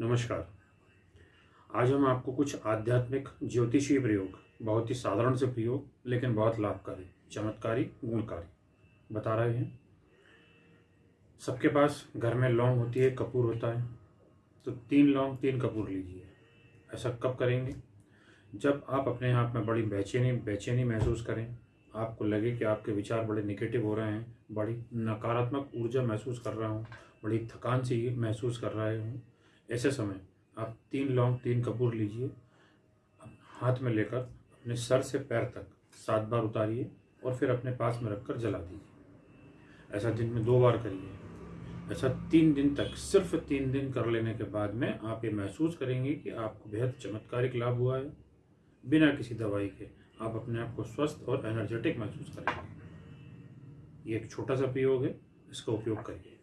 नमस्कार। आज हम आपको कुछ आध्यात्मिक ज्योतिषीय प्रयोग, बहुत ही साधारण से प्रयोग, लेकिन बहुत लाभकारी, चमत्कारी, गुणकारी बता रहे हैं। सबके पास घर में लौंग होती है, कपूर होता है तो तीन लौंग, तीन कपूर लीजिए। ऐसा कब करेंगे? जब आप अपने आप में बड़ी बेचैनी बेचैनी महसूस करें, आपको लगे कि आपके विचार बड़े निगेटिव हो रहे हैं, बड़ी नकारात्मक ऊर्जा महसूस कर रहा हूँ, बड़ी थकान सी महसूस कर रहे हूँ ऐसे समय आप तीन लौंग, तीन कपूर लीजिए, हाथ में लेकर अपने सर से पैर तक सात बार उतारिए और फिर अपने पास में रखकर जला दीजिए। ऐसा दिन में दो बार करिए। ऐसा तीन दिन तक, सिर्फ़ तीन दिन कर लेने के बाद में आप ये महसूस करेंगे कि आपको बेहद चमत्कारिक लाभ हुआ है। बिना किसी दवाई के आप अपने आप को स्वस्थ और एनर्जेटिक महसूस करेंगे। ये एक छोटा सा प्रयोग है, इसका उपयोग करिए।